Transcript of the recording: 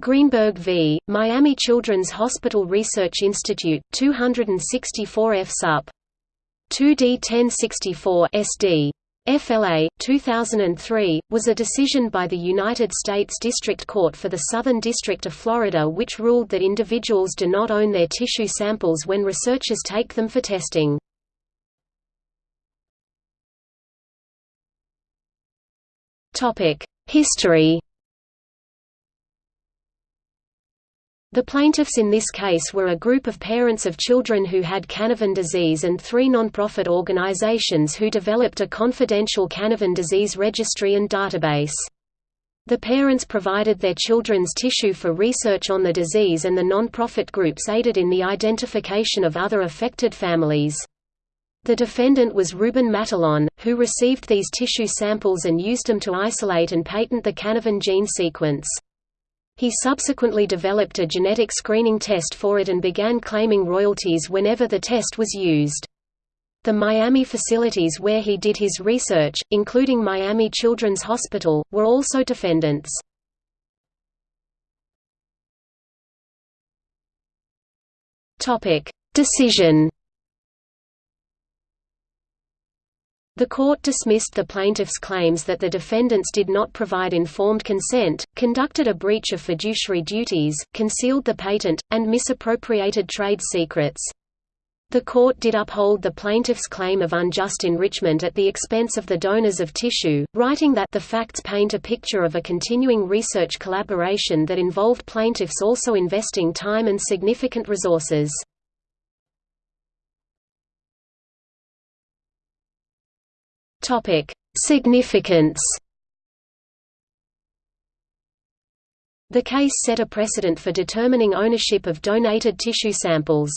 Greenberg v. Miami Children's Hospital Research Institute, 264 F. Sup. 2D 1064 SD. FLA, 2003, was a decision by the United States District Court for the Southern District of Florida which ruled that individuals do not own their tissue samples when researchers take them for testing. History The plaintiffs in this case were a group of parents of children who had Canavan disease and three non-profit organizations who developed a confidential Canavan disease registry and database. The parents provided their children's tissue for research on the disease and the non-profit groups aided in the identification of other affected families. The defendant was Ruben Matalon, who received these tissue samples and used them to isolate and patent the Canavan gene sequence. He subsequently developed a genetic screening test for it and began claiming royalties whenever the test was used. The Miami facilities where he did his research, including Miami Children's Hospital, were also defendants. Decision The court dismissed the plaintiffs' claims that the defendants did not provide informed consent, conducted a breach of fiduciary duties, concealed the patent, and misappropriated trade secrets. The court did uphold the plaintiff's claim of unjust enrichment at the expense of the donors of tissue, writing that the facts paint a picture of a continuing research collaboration that involved plaintiffs also investing time and significant resources. Topic: Significance. The case set a precedent for determining ownership of donated tissue samples.